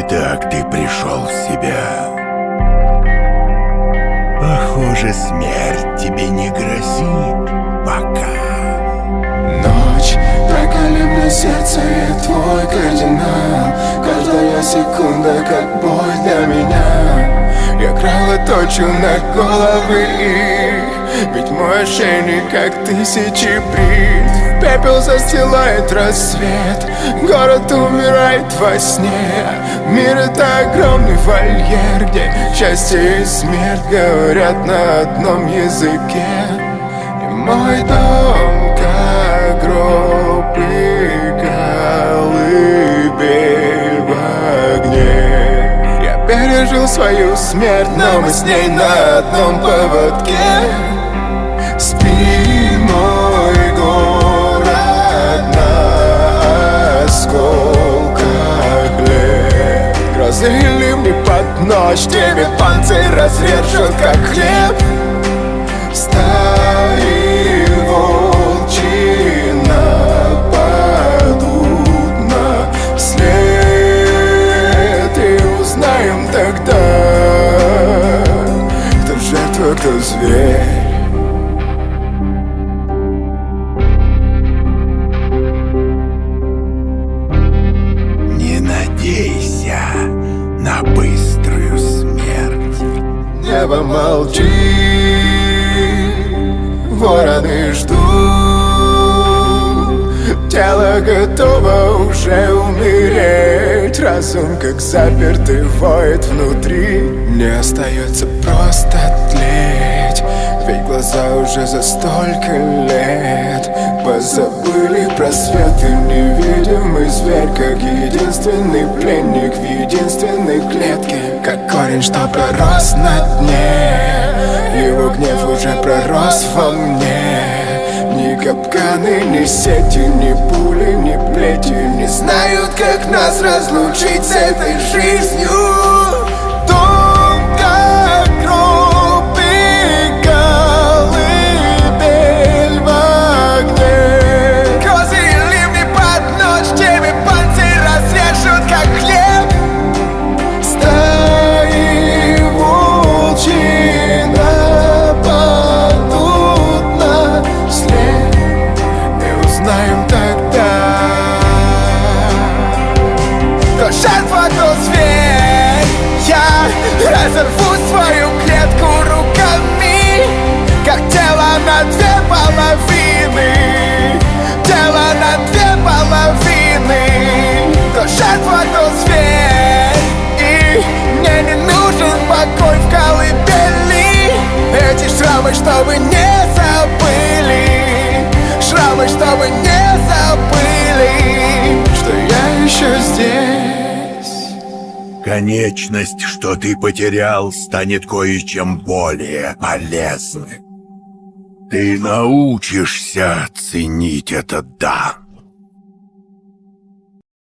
Итак, ты пришел в себя. Похоже, смерть тебе не грозит. Пока. Ночь, проколи сердце и твой кардинал. Каждая секунда как бой для меня. Я кровоточу на головы их Ведь мой ошейник как тысячи брит Пепел застилает рассвет. Город умирает во сне. Мир это огромный вольер Где счастье и смерть говорят на одном языке. И мой дом как гроб и колыбель в огне. Я пережил свою смерть, но мы с ней на одном поводке. Спи, ночь Тебе панцирь разрежут, как хлеб. Стаи maldito, vora ti Тело готово уже умереть. Разум как запертый воет внутри. Не остается просто тлеть. Ведь глаза уже за столько лет Позабыли про свет и невидимый зверь Как единственный пленник в единственной клетке. Как корень, что пророс на дне. Его гнев уже пророс во мне Ни капканы, ни сети, ни пули, ни плети Не знают, как нас разлучить с этой жизнью чтобы не забыли Шрамы, чтобы не забыли Что я еще здесь Конечность, что ты потерял, станет кое-чем более полезным. Ты научишься ценить этот дар.